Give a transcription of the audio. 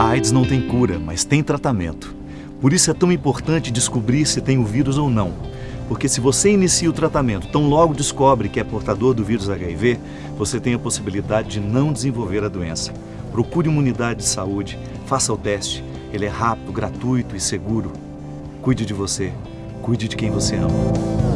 A AIDS não tem cura, mas tem tratamento. Por isso é tão importante descobrir se tem o vírus ou não. Porque se você inicia o tratamento, tão logo descobre que é portador do vírus HIV, você tem a possibilidade de não desenvolver a doença. Procure uma unidade de saúde, faça o teste. Ele é rápido, gratuito e seguro. Cuide de você. Cuide de quem você ama.